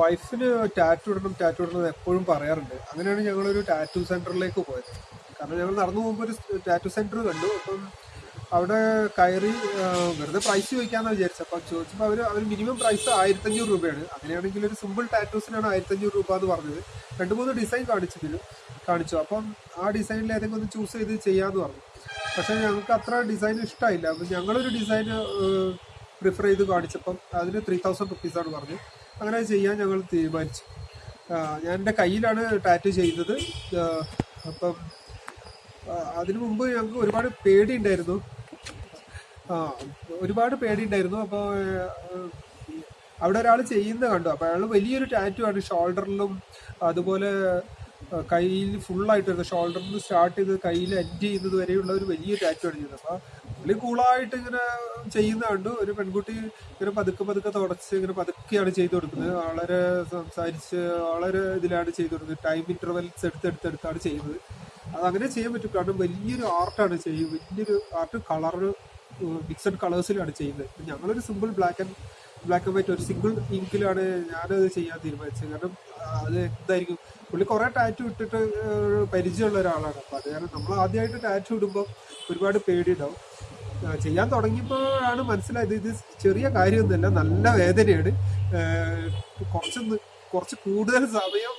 വൈഫിന് ടാറ്റു ഇടണം ടാറ്റു ഇടണം എപ്പോഴും പറയാറുണ്ട്. അങ്ങനെയാണ് ഞങ്ങളൊരു ടാറ്റു സെന്ററിലേക്ക് പോയത്. കാരണം ഞങ്ങൾ നടന്നു പോകുമ്പോൾ ഒരു ടാറ്റു സെന്റർ കണ്ടു. അപ്പം അവിടെ കയറി വെറുതെ പ്രൈസ് ചോദിക്കാന്ന് വിചാരിച്ചു അപ്പം ചോദിച്ചപ്പോൾ അവർ അവർ മിനിമം പ്രൈസ് ആയിരത്തഞ്ഞൂറ് രൂപയാണ്. അങ്ങനെയാണെങ്കിൽ ഒരു സിമ്പിൾ ടാറ്റൂസിനാണ് ആയിരത്തഞ്ഞൂറ് രൂപ എന്ന് പറഞ്ഞത്. രണ്ട് മൂന്ന് ഡിസൈൻ കാണിച്ചതിന് കാണിച്ചു. അപ്പം ആ ഡിസൈനിൽ ഏതെങ്കിലും ഒന്ന് ചൂസ് ചെയ്ത് ചെയ്യാമെന്ന് പറഞ്ഞു. പക്ഷേ ഞങ്ങൾക്ക് അത്ര ഡിസൈൻ ഇഷ്ടമായില്ല അപ്പം ഞങ്ങളൊരു ഡിസൈൻ പ്രിഫർ ചെയ്ത് കാണിച്ചപ്പം അതിന് ത്രീ തൗസൻഡ് റുപ്പീസാണ് പറഞ്ഞത്. അങ്ങനെ ചെയ്യാൻ ഞങ്ങൾ തീരുമാനിച്ചു. ഞാൻ എന്റെ കയ്യിലാണ് ടാറ്റു ചെയ്തത്. അപ്പം അതിനു മുമ്പ് ഞങ്ങൾക്ക് ഒരുപാട് പേടി ഉണ്ടായിരുന്നു ആ ഒരുപാട് പേടി ഉണ്ടായിരുന്നു അപ്പോൾ അവിടെ ഒരാൾ ചെയ്യുന്ന കണ്ടു. അപ്പോൾ അയാൾ വലിയൊരു ടാറ്റു ആണ്. ഷോൾഡറിലും അതുപോലെ കയ്യിൽ ഫുള്ളായിട്ട് ഷോൾഡറിൽ നിന്ന് സ്റ്റാർട്ട് ചെയ്ത് കയ്യിൽ എൻഡ് ചെയ്യുന്നത് വരെയുള്ള ഒരു വലിയ ടാറ്റു ആണ് ചെയ്തത്. അപ്പോൾ പുള്ളി കൂളായിട്ട് ഇങ്ങനെ ചെയ്യുന്ന കണ്ടു ഒരു പെൺകുട്ടി ഇങ്ങനെ പതുക്കെ പതുക്കെ തുടച്ച് ഇങ്ങനെ പതുക്കെയാണ് ചെയ്തു കൊടുക്കുന്നത്. വളരെ സംസാരിച്ച് വളരെ ഇതിലാണ് ചെയ്തു കൊടുക്കുന്നത്. ടൈം ഇന്റർവെൽസ് എടുത്തെടുത്തെടുത്താണ് ചെയ്യുന്നത്. അത് അങ്ങനെ ചെയ്യാൻ പറ്റും. കാരണം വലിയൊരു ആർട്ടാണ് ചെയ്യുന്നത്. വലിയൊരു ആർട്ട് കളർ മിക്സഡ് കളേഴ്സിലാണ് ചെയ്യുന്നത്. ഞങ്ങളൊരു simple black and black and white ഒരു സിംഗിൾ ഇങ്കിലാണ് ഞാനത് ചെയ്യാൻ തീരുമാനിച്ചത്. കാരണം അത് എന്തായിരിക്കും? പുള്ളി കുറേ ടാറ്റു ഇട്ടിട്ട് പരിചയമുള്ള ഒരാളാണ്. അപ്പോൾ അത് കാരണം നമ്മൾ ആദ്യമായിട്ട് ടാറ്റു ഇടുമ്പോൾ ഒരുപാട് പേടിയുണ്ടാവും. ചെയ്യാൻ തുടങ്ങിയപ്പോഴാണ് മനസ്സിലായത് ഇത് ചെറിയ കാര്യമൊന്നുമല്ല നല്ല വേദനയാണ്. കുറച്ച് കുറച്ച് കൂടുതൽ സമയം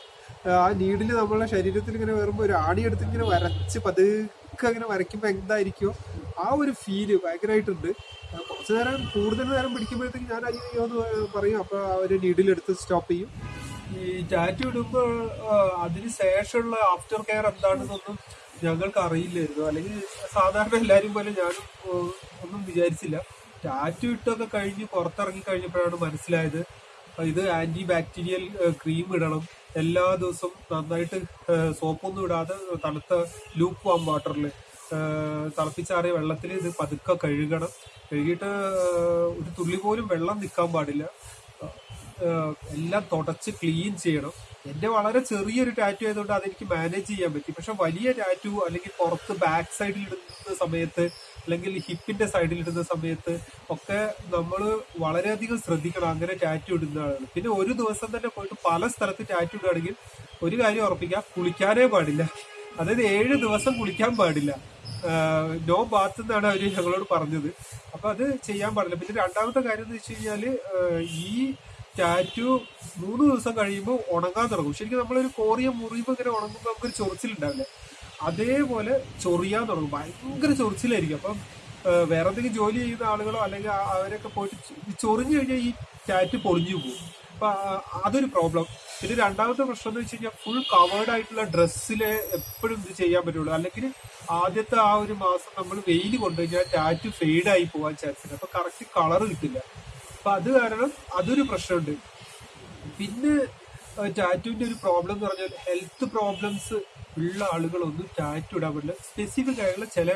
ആ നീഡിൽ നമ്മളെ ശരീരത്തിൽ ഇങ്ങനെ വരുമ്പോൾ ഒരു ആണി എടുത്ത് ഇങ്ങനെ വരച്ച് പതുക്കെ അങ്ങനെ വരയ്ക്കുമ്പോൾ എന്തായിരിക്കുമോ ആ ഒരു ഫീൽ ഭയങ്കരമായിട്ടുണ്ട് കുറച്ച് നേരം കൂടുതൽ നേരം പിടിക്കുമ്പോഴത്തേക്ക് ഞാൻ അയ്യോ എന്ന് പറയും. അപ്പോൾ ആ ഒരു നീഡിലെടുത്ത് സ്റ്റോപ്പ് ചെയ്യും. ഈ ടാറ്റു ഇടുമ്പോൾ അതിന് ശേഷമുള്ള ആഫ്റ്റർ കെയർ എന്താണെന്നൊന്നും ഞങ്ങൾക്ക് അറിയില്ലായിരുന്നു അല്ലെങ്കിൽ സാധാരണ എല്ലാവരും പോലെ ഞാനും ഒന്നും വിചാരിച്ചില്ല. ടാറ്റു ഇട്ടൊക്കെ കഴിഞ്ഞ് പുറത്തിറങ്ങി കഴിഞ്ഞപ്പോഴാണ് മനസ്സിലായത്. ഇത് ആന്റി ബാക്ടീരിയൽ ക്രീം ഇടണം. എല്ലാ ദിവസവും നന്നായിട്ട് സോപ്പൊന്നും ഇടാതെ തണുത്ത ലൂപ്പ് വാം വാട്ടറിൽ തിളപ്പിച്ചാറിയ വെള്ളത്തിൽ ഇത് പതുക്കെ കഴുകണം. കഴുകിയിട്ട് ഒരു തുള്ളി പോലും വെള്ളം നിൽക്കാൻ പാടില്ല. എല്ലാം തുടച്ച് ക്ലീൻ ചെയ്യണം. എന്റെ വളരെ ചെറിയൊരു ടാറ്റു ആയതുകൊണ്ട് അതെനിക്ക് മാനേജ് ചെയ്യാൻ പറ്റി. പക്ഷെ വലിയ ടാറ്റു അല്ലെങ്കിൽ പുറത്ത് ബാക്ക് സൈഡിൽ ഇടുന്ന സമയത്ത് അല്ലെങ്കിൽ ഹിപ്പിന്റെ സൈഡിൽ ഇടുന്ന സമയത്ത് ഒക്കെ നമ്മൾ വളരെയധികം ശ്രദ്ധിക്കണം അങ്ങനെ ടാറ്റു ഇടുന്നതാണ്. പിന്നെ ഒരു ദിവസം തന്നെ പോയിട്ട് പല സ്ഥലത്ത് ടാറ്റു ഇടുകയാണെങ്കിൽ ഒരു കാര്യം ഉറപ്പിക്കാം കുളിക്കാനേ പാടില്ല. അതായത് ഏഴ് ദിവസം കുളിക്കാൻ പാടില്ല. നോ ബാത്ത് എന്നാണ് അവർ ഞങ്ങളോട് പറഞ്ഞത്. അപ്പൊ അത് ചെയ്യാൻ പാടില്ല. പിന്നെ രണ്ടാമത്തെ കാര്യം എന്ന് വെച്ച് കഴിഞ്ഞാൽ ഈ ടാറ്റു മൂന്ന് ദിവസം കഴിയുമ്പോൾ ഉണങ്ങാൻ തുടങ്ങും. ശരിക്കും നമ്മളൊരു കോറിയ മുറിയുമ്പോൾ ഇങ്ങനെ ഉണങ്ങുമ്പോൾ നമുക്കൊരു ചൊറിച്ചിലുണ്ടാവില്ല? അതേപോലെ ചൊറിയാൻ തുടങ്ങും. ഭയങ്കര ചൊറിച്ചിലായിരിക്കും. അപ്പം വേറെ എന്തെങ്കിലും ജോലി ചെയ്യുന്ന ആളുകളോ അല്ലെങ്കിൽ അവരൊക്കെ പോയിട്ട് ചൊറിഞ്ഞു കഴിഞ്ഞാൽ ഈ ടാറ്റ് പൊളിഞ്ഞു പോകും. അപ്പൊ അതൊരു പ്രോബ്ലം പിന്നെ രണ്ടാമത്തെ പ്രശ്നം എന്ന് വെച്ച് കഴിഞ്ഞാൽ ഫുൾ കവേർഡ് ആയിട്ടുള്ള ഡ്രസ്സിലെ എപ്പോഴും ഇത് ചെയ്യാൻ പറ്റുള്ളൂ. അല്ലെങ്കിൽ ആദ്യത്തെ ആ ഒരു മാസം നമ്മൾ വെയിൽ കൊണ്ടുകഴിഞ്ഞാൽ ടാറ്റ് ഫെയ്ഡ് ആയി പോകാൻ ചാൻസ് ഉണ്ട്. അപ്പൊ കറക്റ്റ് കളർ കിട്ടില്ല. അപ്പൊ അത് കാരണം അതൊരു പ്രശ്നമുണ്ട്. പിന്നെ ടാറ്റുവിന്റെ ഒരു പ്രോബ്ലം എന്ന് പറഞ്ഞാൽ ഹെൽത്ത് പ്രോബ്ലംസ് ഉള്ള ആളുകളൊന്നും ടാറ്റു ഇടാൻ പറ്റില്ല. സ്പെസിഫിക് ആയിട്ടുള്ള ചില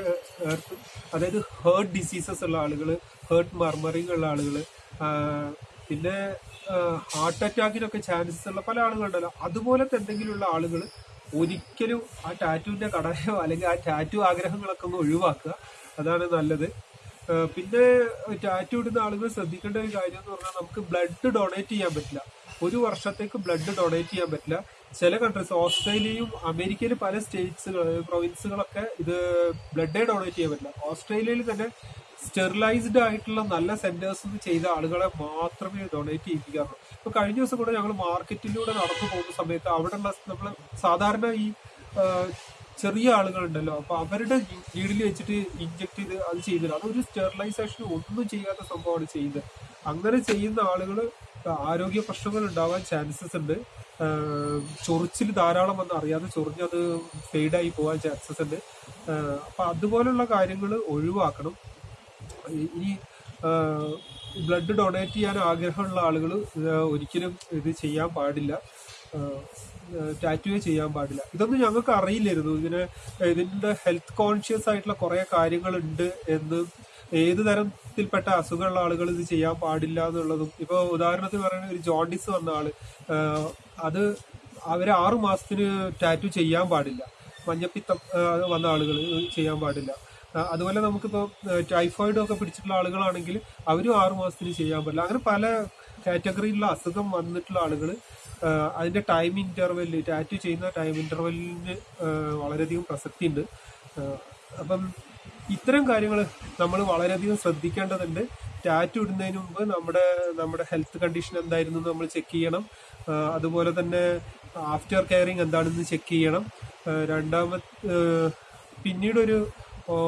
അതായത് ഹേർട്ട് ഡിസീസസ് ഉള്ള ആളുകൾ ഹേർട്ട് മർമറിങ് ഉള്ള ആളുകൾ പിന്നെ ഹാർട്ട് അറ്റാക്കിനൊക്കെ ചാൻസസ് ഉള്ള പല ആളുകളുണ്ടല്ലോ. അതുപോലത്തെ എന്തെങ്കിലുമുള്ള ആളുകൾ ഒരിക്കലും ആ ടാറ്റുവിന്റെ കടയോ അല്ലെങ്കിൽ ആ ടാറ്റു ആഗ്രഹങ്ങളൊക്കെ ഒന്ന് ഒഴിവാക്കുക. അതാണ് നല്ലത്. പിന്നെ ടാറ്റു ഇടുന്ന ആളുകൾ ശ്രദ്ധിക്കേണ്ട ഒരു കാര്യം എന്ന് പറഞ്ഞാൽ നമുക്ക് ബ്ലഡ് ഡൊണേറ്റ് ചെയ്യാൻ പറ്റില്ല. ഒരു വർഷത്തേക്ക് ബ്ലഡ് ഡൊണേറ്റ് ചെയ്യാൻ പറ്റില്ല. ചില കൺട്രീസ് ഓസ്ട്രേലിയയും അമേരിക്കയിലെ പല സ്റ്റേറ്റ്സുകൾ പ്രൊവിൻസുകളൊക്കെ ഇത് ബ്ലഡേ ഡൊണേറ്റ് ചെയ്യാൻ പറ്റില്ല. ഓസ്ട്രേലിയയിൽ തന്നെ സ്റ്റെറിലൈസ്ഡ് ആയിട്ടുള്ള നല്ല സെന്റേഴ്സ് ചെയ്ത ആളുകളെ മാത്രമേ ഡൊണേറ്റ് ചെയ്യിപ്പിക്കാറുള്ളൂ. ഇപ്പൊ കഴിഞ്ഞ ദിവസം കൂടെ ഞങ്ങൾ മാർക്കറ്റിലൂടെ നടന്നു പോകുന്ന സമയത്ത് അവിടെയുള്ള നമ്മൾ സാധാരണ ഈ ചെറിയ ആളുകളുണ്ടല്ലോ. അപ്പൊ അവരുടെ നീഡിൽ വെച്ചിട്ട് ഇഞ്ചക്ട് ചെയ്ത് അത് ചെയ്തില്ല. അതൊരു സ്റ്റെറിലൈസേഷൻ ഒന്നും ചെയ്യാത്ത സംഭവമാണ് ചെയ്യുന്നത്. അങ്ങനെ ചെയ്യുന്ന ആളുകൾ ആരോഗ്യ പ്രശ്നങ്ങൾ ഉണ്ടാവാൻ ചാൻസസ് ഉണ്ട്. ചൊറിച്ചിൽ ധാരാളം വന്ന് അറിയാതെ ചൊറിഞ്ഞത് ഫെയ്ഡായി പോകാൻ ചാൻസസ് ഉണ്ട്. അപ്പൊ അതുപോലുള്ള കാര്യങ്ങൾ ഒഴിവാക്കണം. ഇനി ബ്ലഡ് ഡൊണേറ്റ് ചെയ്യാൻ ആഗ്രഹമുള്ള ആളുകൾ ഒരിക്കലും ഇത് ചെയ്യാൻ പാടില്ല. ടാറ്റുവേ ചെയ്യാൻ പാടില്ല. ഇതൊന്നും ഞങ്ങൾക്ക് അറിയില്ലായിരുന്നു. ഇതിന് ഇതിന്റെ ഹെൽത്ത് കോൺഷ്യസ് ആയിട്ടുള്ള കുറെ കാര്യങ്ങളുണ്ട് എന്ന് ഏത് തരത്തിൽപ്പെട്ട അസുഖമുള്ള ആളുകൾ ഇത് ചെയ്യാൻ പാടില്ല എന്നുള്ളതും. ഇപ്പൊ ഉദാഹരണത്തിന് പറയുന്ന ഒരു ജോണ്ടിസ് വന്ന ആൾ അത് അവർ ആറു മാസത്തിന് ടാറ്റു ചെയ്യാൻ പാടില്ല. മഞ്ഞപ്പിത്തം വന്ന ആളുകൾ ചെയ്യാൻ പാടില്ല. അതുപോലെ നമുക്കിപ്പോ ടൈഫോയിഡ് ഒക്കെ പിടിച്ചിട്ടുള്ള ആളുകളാണെങ്കിൽ അവരും ആറു മാസത്തിന് ചെയ്യാൻ പറ്റില്ല അങ്ങനെ പല കാറ്റഗറിയിലുള്ള അസുഖം വന്നിട്ടുള്ള ആളുകൾ അതിന്റെ ടൈം ഇന്റർവെല്ല് ടാറ്റു ചെയ്യുന്ന ടൈം ഇന്റർവെല്ലിന് വളരെയധികം പ്രസക്തി ഉണ്ട് അപ്പം ഇത്തരം കാര്യങ്ങൾ നമ്മൾ വളരെയധികം ശ്രദ്ധിക്കേണ്ടതുണ്ട്. ടാറ്റു ഇടുന്നതിന് മുമ്പ് നമ്മുടെ നമ്മുടെ ഹെൽത്ത് കണ്ടീഷൻ എന്തായിരുന്നു നമ്മൾ ചെക്ക് ചെയ്യണം. അതുപോലെ തന്നെ ആഫ്റ്റർ കെയറിങ് എന്താണെന്ന് ചെക്ക് ചെയ്യണം. രണ്ടാമത് പിന്നീടൊരു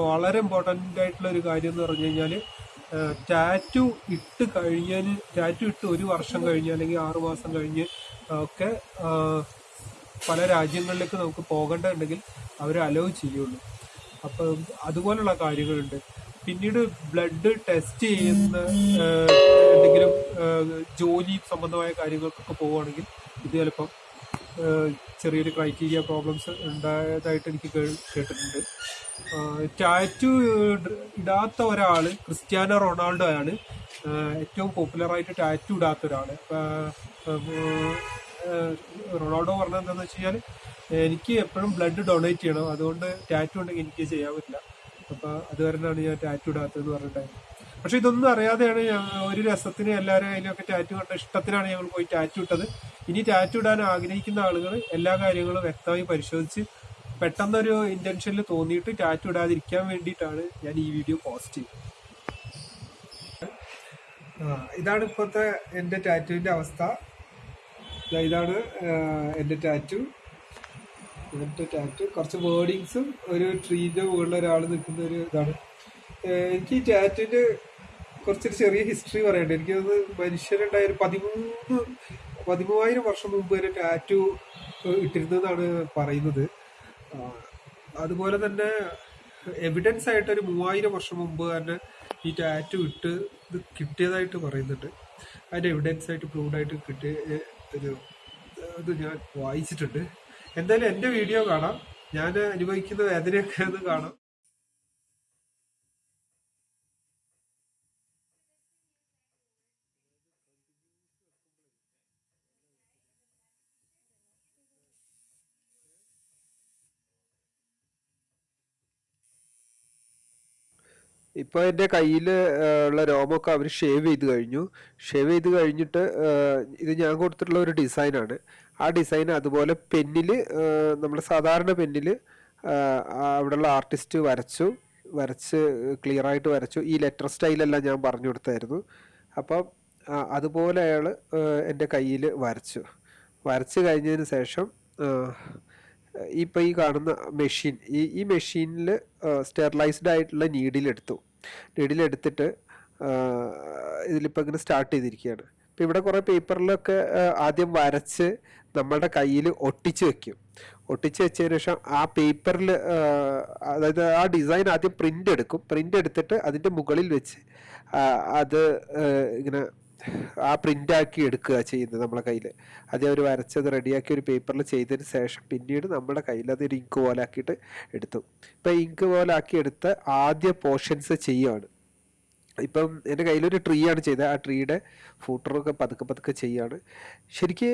വളരെ ഇമ്പോർട്ടന്റ് ആയിട്ടുള്ള ഒരു കാര്യം എന്ന് പറഞ്ഞു കഴിഞ്ഞാൽ ടാറ്റു ഇട്ട് കഴിഞ്ഞാൽ ടാറ്റു ഇട്ട് ഒരു വർഷം കഴിഞ്ഞ് അല്ലെങ്കിൽ ആറു മാസം കഴിഞ്ഞ് ഒക്കെ പല രാജ്യങ്ങളിലേക്ക് നമുക്ക് പോകേണ്ടതുണ്ടെങ്കിൽ അവർ അലോ ചെയ്യുള്ളൂ. അപ്പം അതുപോലുള്ള കാര്യങ്ങളുണ്ട്. പിന്നീട് ബ്ലഡ് ടെസ്റ്റ് ചെയ്യുന്ന എന്തെങ്കിലും ജോലി സംബന്ധമായ കാര്യങ്ങൾക്കൊക്കെ പോവുകയാണെങ്കിൽ ഇത് ചിലപ്പം ചെറിയൊരു ക്രൈറ്റീരിയ പ്രോബ്ലംസ് ഉണ്ടായതായിട്ട് എനിക്ക് കേട്ടിട്ടുണ്ട്. ടാറ്റു ഇടാത്ത ഒരാൾ ക്രിസ്ത്യാനോ റൊണാൾഡോ ആണ് ഏറ്റവും പോപ്പുലറായിട്ട് ടാറ്റു ഇടാത്ത ആ, റൊണാൾഡോ പറഞ്ഞത് എന്താണെന്ന് വെച്ച് കഴിഞ്ഞാൽ എനിക്ക് എപ്പോഴും ബ്ലഡ് ഡൊണേറ്റ് ചെയ്യണം. അതുകൊണ്ട് ടാറ്റു ഉണ്ടെങ്കിൽ എനിക്ക് ചെയ്യാൻ പറ്റില്ല അപ്പൊ അത് ഞാൻ ടാറ്റു ഇടാത്തതെന്ന് പറഞ്ഞിട്ടുണ്ടായിരുന്നു പക്ഷെ ഇതൊന്നും അറിയാതെയാണ് ഒരു രസത്തിന് എല്ലാവരും അതിലൊക്കെ ടാറ്റു കണ്ട ഇഷ്ടത്തിനാണ് ഞങ്ങൾ പോയി ടാറ്റു ഇട്ടത്. ഇനി ടാറ്റു ഇടാൻ ആഗ്രഹിക്കുന്ന ആളുകൾ എല്ലാ കാര്യങ്ങളും വ്യക്തമായി പരിശോധിച്ച് പെട്ടെന്നൊരു ഇന്റൻഷനിൽ തോന്നിയിട്ട് ടാറ്റു ഇടാതിരിക്കാൻ വേണ്ടിയിട്ടാണ് ഞാൻ ഈ വീഡിയോ പോസ്റ്റ് ചെയ്തത് ഇതാണ് ഇപ്പോഴത്തെ എന്റെ ടാറ്റുവിന്റെ അവസ്ഥ. ഇതാണ് എന്റെ ടാറ്റു. എന്റെ ടാറ്റു. കുറച്ച് വേർഡിങ്സും ഒരു ട്രീന്റെ മുകളിൽ ഒരാൾ നിൽക്കുന്ന ഒരു ഇതാണ്. എനിക്ക് ഈ ടാറ്റുവിന്റെ കുറച്ചൊരു ചെറിയ ഹിസ്റ്ററി പറയണ്ട എനിക്കത് മനുഷ്യരുണ്ടായ ഒരു പതിമൂന്ന് പതിമൂവായിരം വർഷം മുമ്പ് വരെ ടാറ്റു ഇട്ടിരുന്നതാണ് പറയുന്നത്. അതുപോലെ തന്നെ എവിഡൻസ് ആയിട്ട് ഒരു മൂവായിരം വർഷം മുമ്പ് തന്നെ ഈ ടാറ്റു ഇട്ട് ഇത് കിട്ടിയതായിട്ട് പറയുന്നുണ്ട്. അതിന്റെ എവിഡൻസ് ആയിട്ട് പ്രൂവ്ഡ് ആയിട്ട് കിട്ടിയ ഒരു ഇത് ഞാൻ വായിച്ചിട്ടുണ്ട്. എന്തായാലും എന്റെ വീഡിയോ കാണാം. ഞാൻ അനുഭവിക്കുന്ന വേദനയൊക്കെ ഒന്ന് കാണാം. ഇപ്പോൾ എന്റെ കയ്യിൽ ഉള്ള രോമമൊക്കെ അവർ ഷേവ് ചെയ്ത് കഴിഞ്ഞു. ഷേവ് ചെയ്ത് കഴിഞ്ഞിട്ട് ഇത് ഞാൻ കൊടുത്തിട്ടുള്ള ഒരു ഡിസൈനാണ് ആ ഡിസൈൻ അതുപോലെ പെന്നിൽ നമ്മൾ സാധാരണ പെന്നിൽ അവിടെയുള്ള ആർട്ടിസ്റ്റ് വരച്ചു വരച്ച് ക്ലിയർ ആയിട്ട് വരച്ചു. ഈ ലെറ്റർ സ്റ്റൈലെല്ലാം ഞാൻ പറഞ്ഞു കൊടുത്തായിരുന്നു. അപ്പം അതുപോലെ അയാൾ എന്റെ കയ്യിൽ വരച്ചു. വരച്ച് കഴിഞ്ഞതിന് ശേഷം ആ, ഇപ്പം ഈ കാണുന്ന മെഷീൻ ഈ ഈ മെഷീനിൽ സ്റ്റെറിലൈസ്ഡ് ആയിട്ടുള്ള നീഡിലെടുത്തു നീഡിലെടുത്തിട്ട് ഇതിലിപ്പോൾ ഇങ്ങനെ സ്റ്റാർട്ട് ചെയ്തിരിക്കുകയാണ്. ഇപ്പം ഇവിടെ കുറേ പേപ്പറിലൊക്കെ ആദ്യം വരച്ച് നമ്മളുടെ കയ്യിൽ ഒട്ടിച്ച് വെക്കും. ഒട്ടിച്ച് വെച്ചതിന് ശേഷം ആ പേപ്പറിൽ അതായത് ആ ഡിസൈൻ ആദ്യം പ്രിന്റ് എടുക്കും. പ്രിന്റ് എടുത്തിട്ട് അതിന്റെ മുകളിൽ വെച്ച് അത് ഇങ്ങനെ ആ പ്രിന്റ് ആക്കി എടുക്കുക ചെയ്യുന്നത് നമ്മളെ കയ്യിൽ ആദ്യം അവർ വരച്ചത് റെഡിയാക്കി ഒരു പേപ്പറിൽ ചെയ്തതിന് ശേഷം പിന്നീട് നമ്മുടെ കയ്യിൽ അതൊരു ഇങ്ക് പോലെ ആക്കിയിട്ട് എടുത്തു. ഇപ്പം ഇങ്ക് പോലെ ആക്കി എടുത്ത ആദ്യ പോർഷൻസ് ചെയ്യുകയാണ് ഇപ്പം എന്റെ കയ്യിലൊരു ട്രീ ആണ് ചെയ്തത്. ആ ട്രീയുടെ ഫൂട്ടറൊക്കെ പതുക്കെ പതുക്കെ ചെയ്യാണ് ശരിക്ക്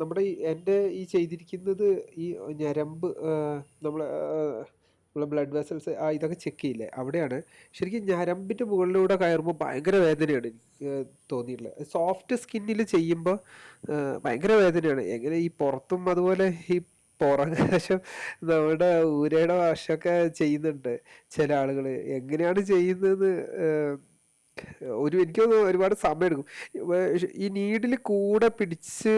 നമ്മുടെ എന്റെ ഈ ചെയ്തിരിക്കുന്നത് ഈ ഞരമ്പ് നമ്മൾ നമ്മളെ ബ്ലഡ് വെസൽസ് ആ ഇതൊക്കെ ചെക്ക് ചെയ്യില്ലേ? അവിടെയാണ് ശരിക്കും ഞരമ്പിന്റെ മുകളിലൂടെ കയറുമ്പോൾ ഭയങ്കര വേദനയാണ് എനിക്ക് തോന്നിയിട്ടുള്ളത്. സോഫ്റ്റ് സ്കിന്നിൽ ചെയ്യുമ്പോൾ ഭയങ്കര വേദനയാണ്. എങ്ങനെ ഈ പുറത്തും അതുപോലെ ഈ പുറകാശം നമ്മുടെ ഊരയുടെ വാശമൊക്കെ ചെയ്യുന്നുണ്ട് ചില ആളുകൾ എങ്ങനെയാണ് ചെയ്യുന്നത് ഒരു എനിക്കൊന്ന് ഒരുപാട് സമയം എടുക്കും ഈ നീഡിൽ കൂടെ പിടിച്ച്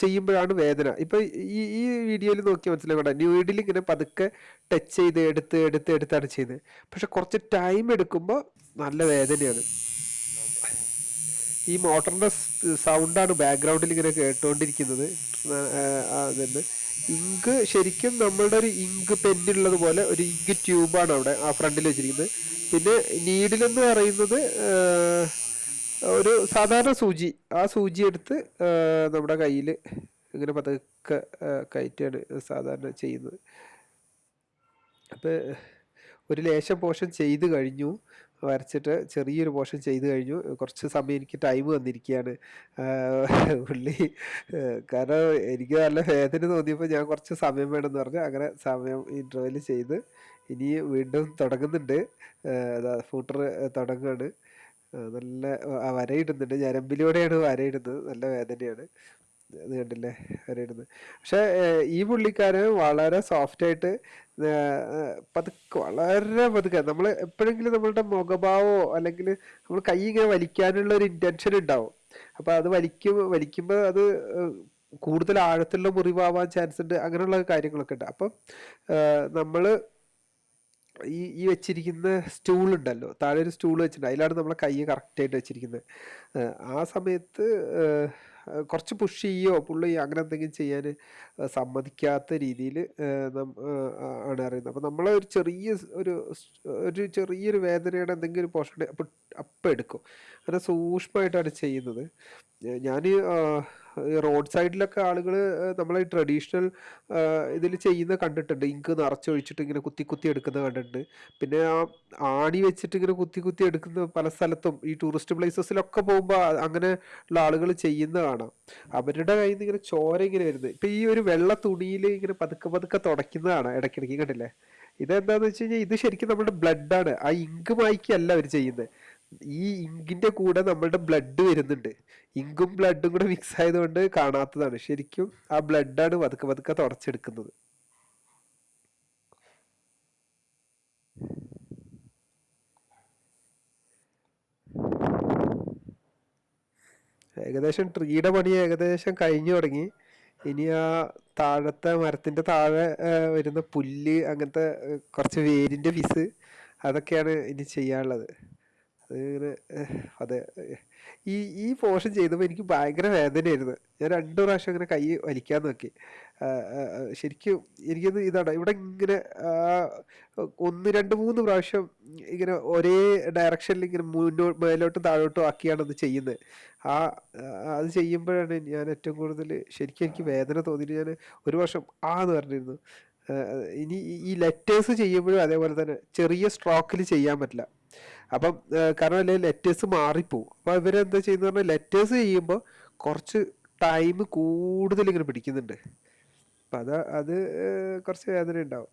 ചെയ്യുമ്പോഴാണ് വേദന. ഇപ്പൊ ഈ ഈ വീഡിയോയിൽ നോക്കി മനസ്സിലാക്കണ്ട ന്യൂഡിൽ ഇങ്ങനെ പതുക്കെ ടച്ച് ചെയ്ത് എടുത്ത് എടുത്ത് എടുത്താണ് ചെയ്യുന്നത്. പക്ഷെ കുറച്ച് ടൈം എടുക്കുമ്പോൾ നല്ല വേദനയാണ്. ഈ മോട്ടറിന്റെ സൗണ്ടാണ് ബാക്ക്ഗ്രൗണ്ടിൽ ഇങ്ങനെ കേട്ടുകൊണ്ടിരിക്കുന്നത് അതുണ്ട് ഇങ്ക് ശരിക്കും നമ്മളുടെ ഒരു ഇങ്ക് പെന്നുള്ളത് പോലെ ഒരു ഇങ്ക് ട്യൂബാണ് അവിടെ ആ ഫ്രണ്ടിൽ വെച്ചിരിക്കുന്നത്. പിന്നെ നീഡിലെന്ന് പറയുന്നത് ഒരു സാധാരണ സൂചി. ആ സൂചി എടുത്ത് നമ്മുടെ കയ്യിൽ ഇങ്ങനെ പതുക്കെ കയറ്റുകയാണ് സാധാരണ ചെയ്യുന്നത്. അപ്പോൾ ഒരു ലേശം പോർഷൻ ചെയ്ത് കഴിഞ്ഞു. വരച്ചിട്ട് ചെറിയൊരു പോർഷൻ ചെയ്ത് കഴിഞ്ഞു. കുറച്ച് സമയം എനിക്ക് ടൈം വന്നിരിക്കുകയാണ്. പുള്ളി കാരണം എനിക്ക് നല്ല വേദന തോന്നിയപ്പോൾ ഞാൻ കുറച്ച് സമയം വേണമെന്ന് പറഞ്ഞു. അങ്ങനെ സമയം ഇന്റർവെൽ ചെയ്ത് ഇനി വീണ്ടും തുടങ്ങുന്നുണ്ട്. ഫൂട്ടർ തുടങ്ങുകയാണ്. നല്ല വരയിടുന്നുണ്ട്. ഞരമ്പിലൂടെയാണ് വരയിടുന്നത്. നല്ല വേദനയാണ്. അത് കണ്ടില്ലേ? വരയിടുന്നത്. പക്ഷെ ഈ പുള്ളിക്കാരൻ വളരെ സോഫ്റ്റ് ആയിട്ട് ഏഹ്, പതുക്കെ വളരെ പതുക്കെ നമ്മൾ എപ്പോഴെങ്കിലും നമ്മളുടെ മുഖഭാവമോ അല്ലെങ്കിൽ നമ്മൾ കൈ ഇങ്ങനെ വലിക്കാനുള്ള ഒരു ഇന്റൻഷൻ ഉണ്ടാവും. അപ്പൊ അത് വലിക്കും വലിക്കുമ്പോൾ അത് കൂടുതൽ ആഴത്തിലുള്ള മുറിവാവാൻ ചാൻസ് ഉണ്ട്. അങ്ങനെയുള്ള കാര്യങ്ങളൊക്കെ ഉണ്ട്. അപ്പം നമ്മൾ ഈ ഈ വെച്ചിരിക്കുന്ന സ്റ്റൂൾ ഉണ്ടല്ലോ. താഴെ ഒരു സ്റ്റൂൾ വെച്ചിട്ടുണ്ട്. അതിലാണ് നമ്മളെ കൈ കറക്റ്റായിട്ട് വെച്ചിരിക്കുന്നത്. ആ സമയത്ത് കുറച്ച് പുഷ് ചെയ്യോ പുള്ളി അങ്ങനെ എന്തെങ്കിലും ചെയ്യാൻ സമ്മതിക്കാത്ത രീതിയിൽ ആണ് അറിയുന്നത് അപ്പോൾ നമ്മളെ ഒരു ചെറിയ ഒരു ഒരു ചെറിയൊരു വേദനയുടെ എന്തെങ്കിലും ഒരു അപ്പം അപ്പം എടുക്കും. അങ്ങനെ സൂക്ഷ്മമായിട്ടാണ് ചെയ്യുന്നത്. ഞാൻ റോഡ് സൈഡിലൊക്കെ ആളുകൾ നമ്മളെ ട്രഡീഷണൽ ഇതിൽ ചെയ്യുന്ന കണ്ടിട്ടുണ്ട്. ഇങ്ക് നിറച്ചൊഴിച്ചിട്ട് ഇങ്ങനെ കുത്തി കുത്തി എടുക്കുന്ന കണ്ടിട്ടുണ്ട്. പിന്നെ ആ ആണി വെച്ചിട്ട് ഇങ്ങനെ കുത്തി കുത്തി എടുക്കുന്ന പല സ്ഥലത്തും ഈ ടൂറിസ്റ്റ് പ്ലേസസിലൊക്കെ പോകുമ്പോൾ അങ്ങനെ ഉള്ള ആളുകൾ ചെയ്യുന്ന കാണാം. അവരുടെ കയ്യിൽ നിന്ന് ഇങ്ങനെ ചോര ഇങ്ങനെ വരുന്നത്. ഇപ്പം ഈ ഒരു വെള്ള തുണിയിൽ ഇങ്ങനെ പതുക്കെ പതുക്കെ തുടയ്ക്കുന്നതാണ് ഇടയ്ക്കിടയ്ക്ക് കണ്ടില്ലേ? ഇതെന്താന്ന് വെച്ച് കഴിഞ്ഞാൽ ഇത് ശരിക്കും നമ്മുടെ ബ്ലഡാണ് ആ ഇങ്ക് മായ്ക്കല്ല അവർ ചെയ്യുന്നത്. ഈ ഇങ്കിന്റെ കൂടെ നമ്മളുടെ ബ്ലഡ് വരുന്നുണ്ട്. ഇങ്കും ബ്ലഡും കൂടെ മിക്സ് ആയതുകൊണ്ട് കാണാത്തതാണ്. ശരിക്കും ആ ബ്ലഡാണ് പതുക്കെ പതുക്കെ തുടച്ചെടുക്കുന്നത് ഏകദേശം ട്രീയുടെ പണി ഏകദേശം കഴിഞ്ഞു തുടങ്ങി. ഇനി ആ താഴത്തെ മരത്തിന്റെ താഴെ വരുന്ന പുല്ല് അങ്ങനത്തെ കുറച്ച് വേരിന്റെ പീസ് അതൊക്കെയാണ് ഇനി ചെയ്യാനുള്ളത്. അത് ഇങ്ങനെ ഏഹ്, അതെ ഈ ഈ പോഷൻ ചെയ്തപ്പോൾ എനിക്ക് ഭയങ്കര വേദനയായിരുന്നു. ഞാൻ രണ്ടു പ്രാവശ്യം ഇങ്ങനെ കൈ വലിക്കാൻ നോക്കി. ശരിക്കും എനിക്കത് ഇതാണ്. ഇവിടെ ഇങ്ങനെ ഒന്ന് രണ്ട് മൂന്ന് പ്രാവശ്യം ഇങ്ങനെ ഒരേ ഡയറക്ഷനിൽ ഇങ്ങനെ മുന്നോ മേലോട്ടും താഴോട്ടും ആക്കിയാണ് അത് ചെയ്യുന്നത്. ആ അത് ചെയ്യുമ്പോഴാണ് ഞാൻ ഏറ്റവും കൂടുതൽ ശരിക്കും എനിക്ക് വേദന തോന്നിയിട്ട് ഞാൻ ഒരു വർഷം ആ എന്ന് പറഞ്ഞിരുന്നു. ഇനി ഈ ലെറ്റേഴ്സ് ചെയ്യുമ്പോഴും അതേപോലെ തന്നെ ചെറിയ സ്ട്രോക്കിൽ ചെയ്യാൻ പറ്റില്ല. അപ്പം കാരണം അല്ലെങ്കിൽ ലെറ്റേഴ്സ് മാറിപ്പോവും. അപ്പോൾ ഇവരെന്താ ചെയ്യുന്നത് പറഞ്ഞാൽ ലെറ്റേഴ്സ് ചെയ്യുമ്പോൾ കുറച്ച് ടൈം കൂടുതൽ ഇങ്ങനെ പിടിക്കുന്നുണ്ട്. അപ്പം അത് അത് കുറച്ച് വേദന ഉണ്ടാവും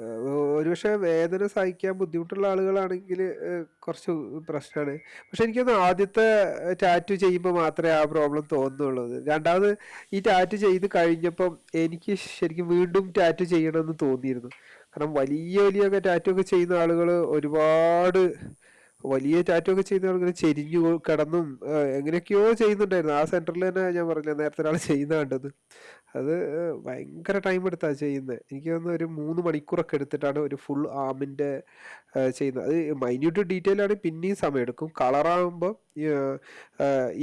ഒരുപക്ഷെ വേദന സഹിക്കാൻ ബുദ്ധിമുട്ടുള്ള ആളുകളാണെങ്കിൽ കുറച്ച് പ്രശ്നമാണ്. പക്ഷെ എനിക്കൊന്ന് ആദ്യത്തെ ടാറ്റു ചെയ്യുമ്പോൾ മാത്രമേ ആ പ്രോബ്ലം തോന്നുന്നുള്ളൂ രണ്ടാമത് ഈ ടാറ്റു ചെയ്ത് കഴിഞ്ഞപ്പം എനിക്ക് ശരിക്കും വീണ്ടും ടാറ്റു ചെയ്യണമെന്ന് തോന്നിയിരുന്നു. കാരണം വലിയ വലിയ ടാറ്റു ഒക്കെ ചെയ്യുന്ന ആളുകൾ ഒരുപാട് വലിയ ടാറ്റു ഒക്കെ ചെയ്യുന്ന ആളുകൾ ചെരിഞ്ഞു കിടന്നും എങ്ങനെയൊക്കെയോ ചെയ്യുന്നുണ്ടായിരുന്നു. ആ സെന്ററിൽ തന്നെ ഞാൻ പറഞ്ഞില്ല നേരത്തെ ഒരാൾ ചെയ്യുന്ന കണ്ടത്. അത് ഭയങ്കര ടൈം എടുത്താണ് ചെയ്യുന്നത് എനിക്ക് തോന്നുന്നു ഒരു മൂന്ന് മണിക്കൂറൊക്കെ എടുത്തിട്ടാണ് ഒരു ഫുൾ ആമിന്റെ ചെയ്യുന്നത് അത് മൈന്യൂട്ട് ഡീറ്റെയിൽ ആണ് പിന്നെയും സമയം എടുക്കും. കളറാകുമ്പോൾ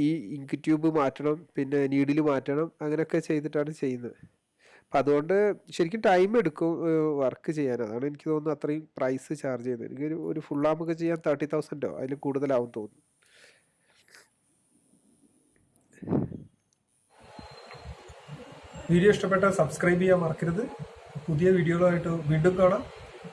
ഈ ഇങ്ക് ട്യൂബ് മാറ്റണം പിന്നെ നീഡിൽ മാറ്റണം അങ്ങനെയൊക്കെ ചെയ്തിട്ടാണ് ചെയ്യുന്നത് അപ്പം അതുകൊണ്ട് ശരിക്കും ടൈം എടുക്കും വർക്ക് ചെയ്യാൻ. അതാണ് എനിക്ക് തോന്നുന്നു അത്രയും പ്രൈസ് ചാർജ് ചെയ്യുന്നത് എനിക്കൊരു ഒരു ഫുൾ ആമൊക്കെ ചെയ്യാൻ തേർട്ടി തൗസൻഡോ അതിൽ കൂടുതലാവും തോന്നുന്നു. വീഡിയോ ഇഷ്ടപ്പെട്ടാൽ സബ്സ്ക്രൈബ് ചെയ്യാൻ മറക്കരുത്. പുതിയ വീഡിയോകളായിട്ട് വീണ്ടും കാണാം.